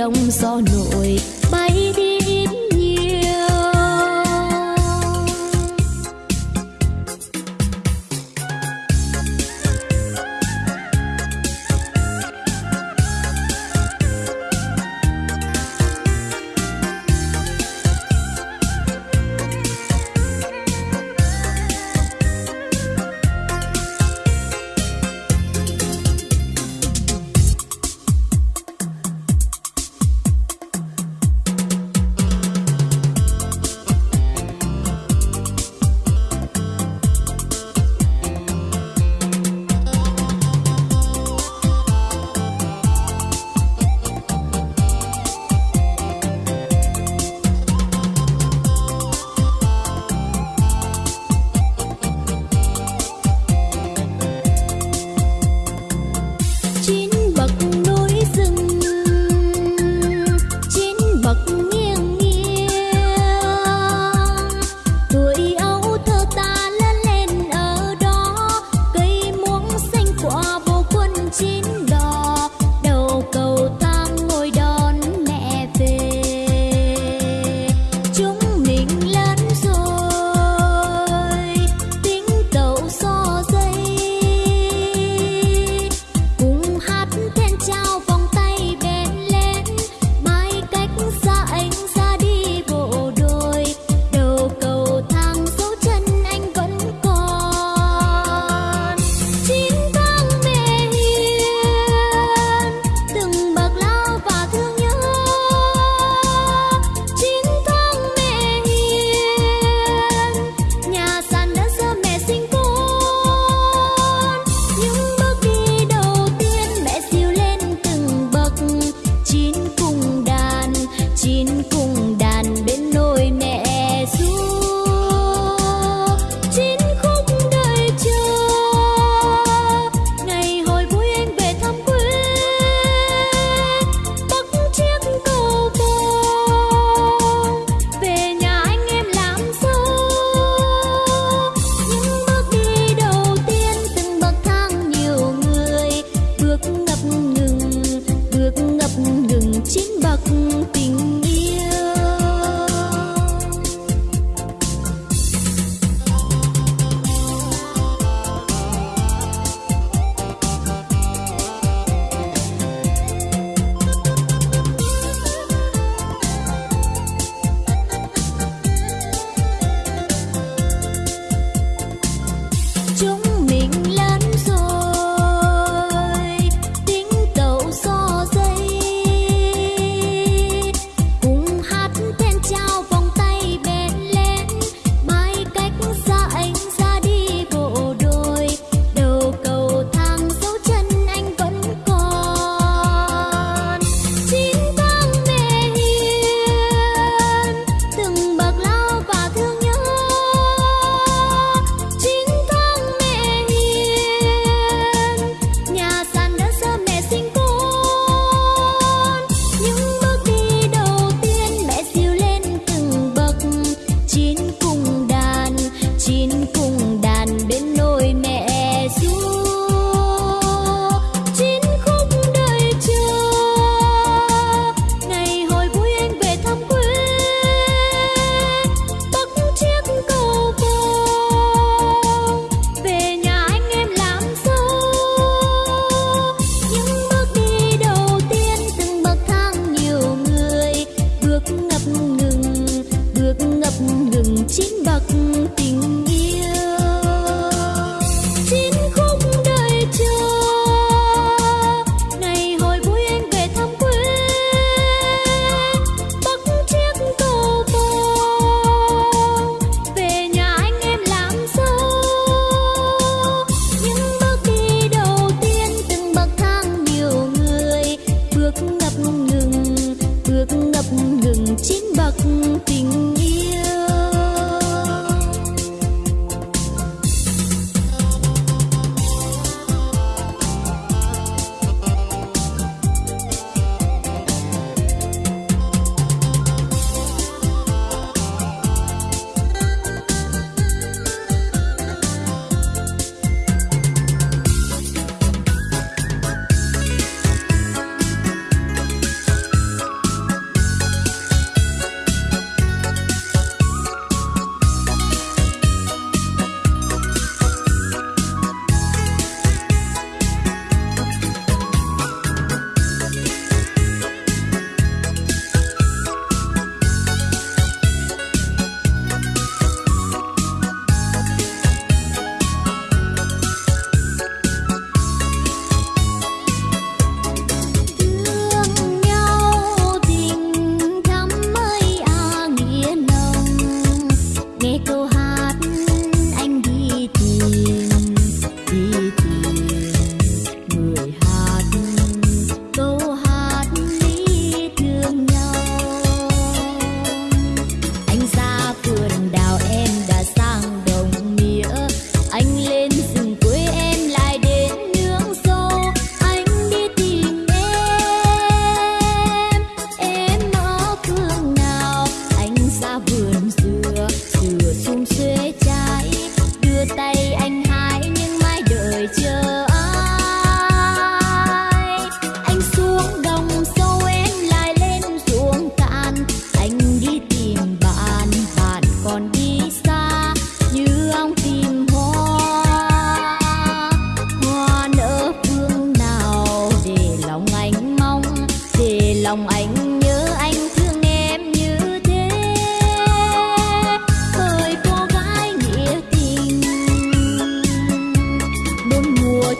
đông gió nổi.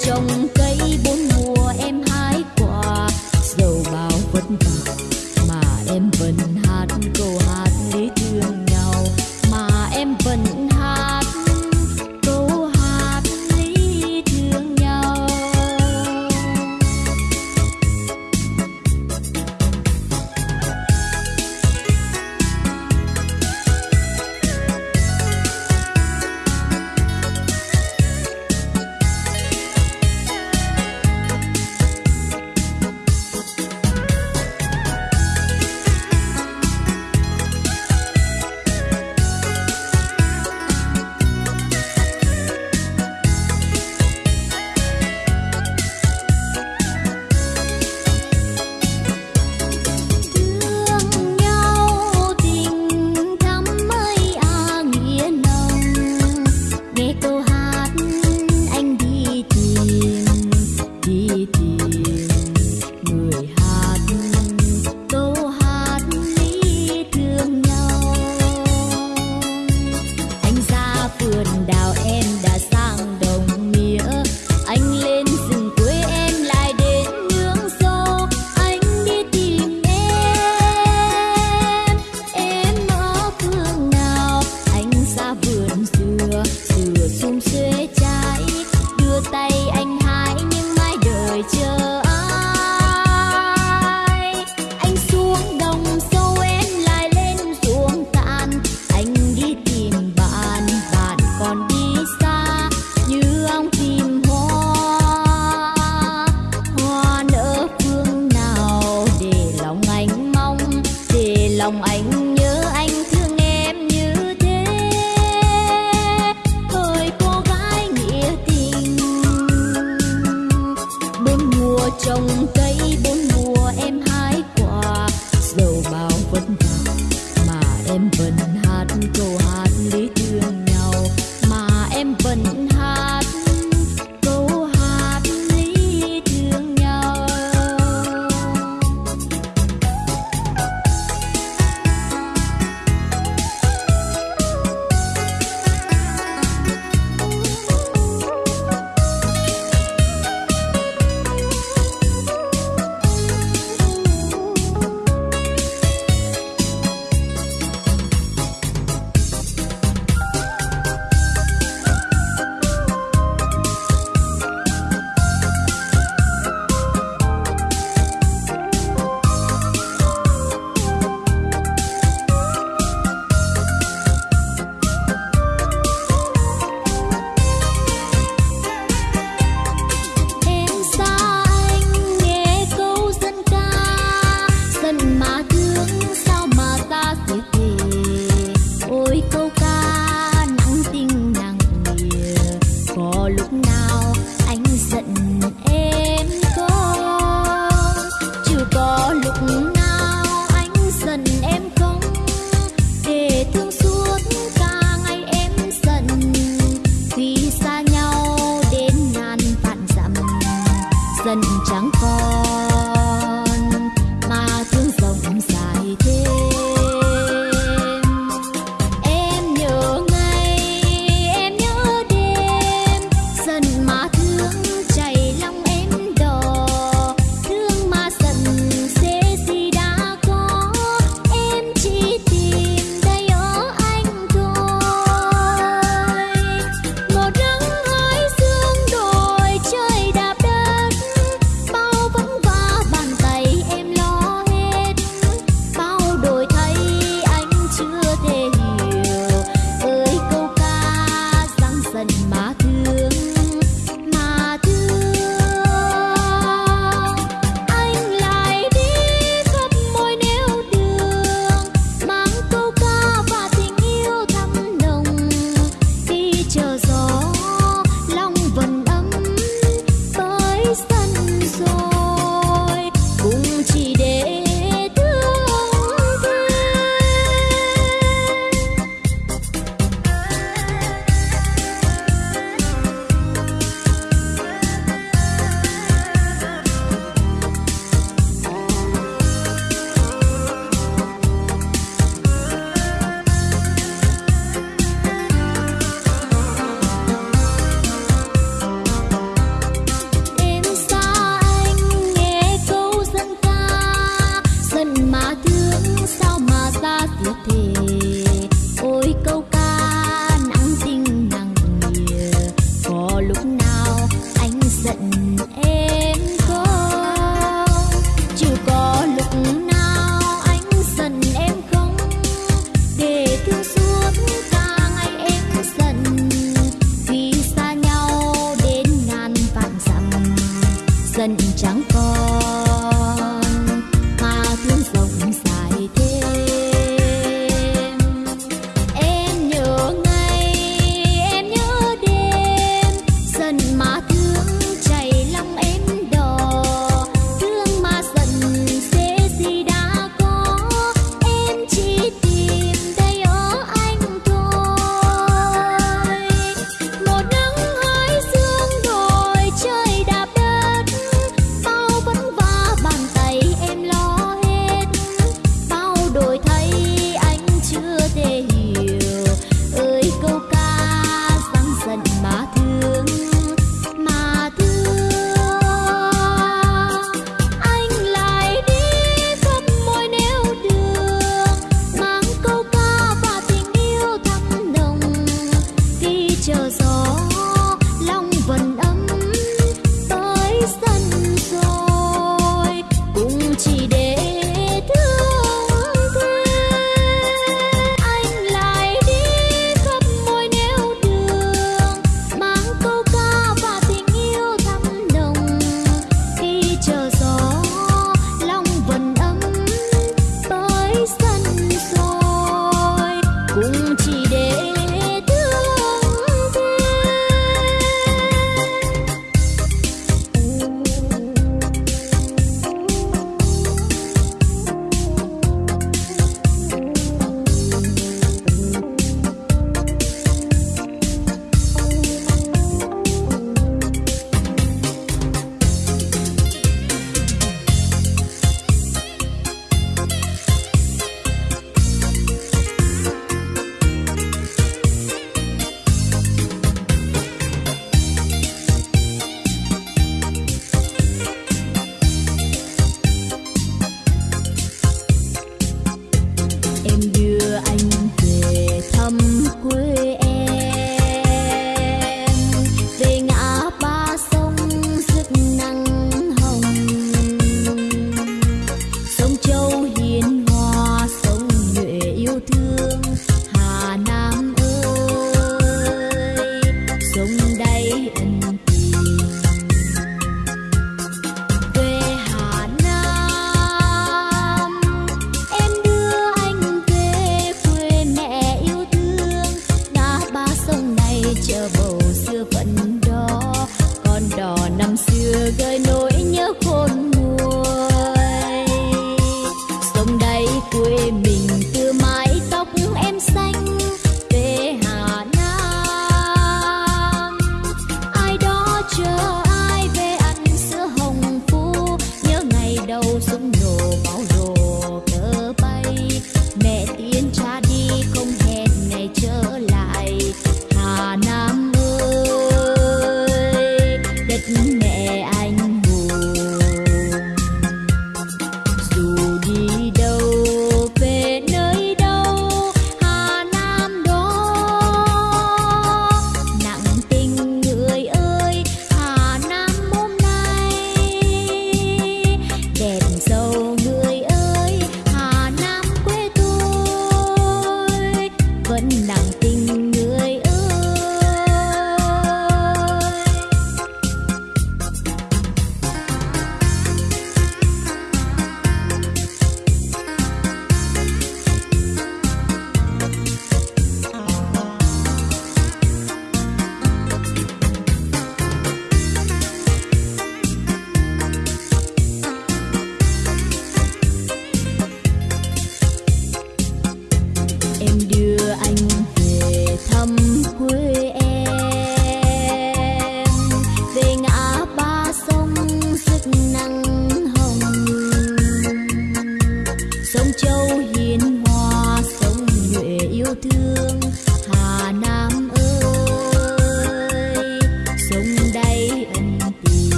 chồng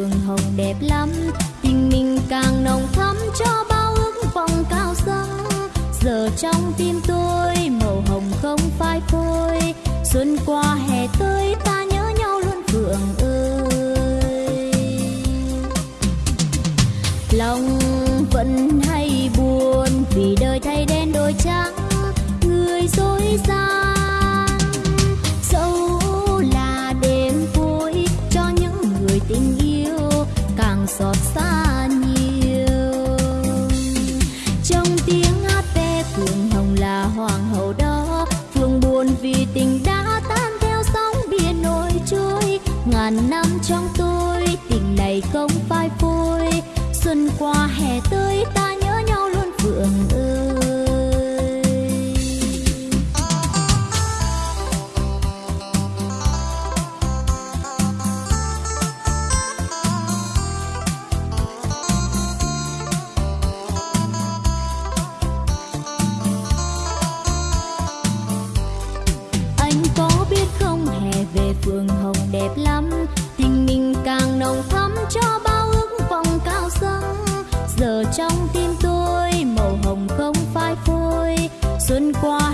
phường hồng đẹp lắm. Tình mình càng nồng thắm cho bao ước vọng cao sang giờ trong tim tôi màu hồng không phai phôi. Xuân qua, hè tới, ta nhớ nhau luôn phượng ơi. Lòng vẫn hay buồn vì đời thay đen đổi trắng. Người dối gian giọt xa trong tiếng hát ve phượng hồng là hoàng hậu đó phượng buồn vì tình đã tan theo sóng biển nổi trôi. Ngàn năm trong tôi, tình này không phai phôi. Xuân qua hè 花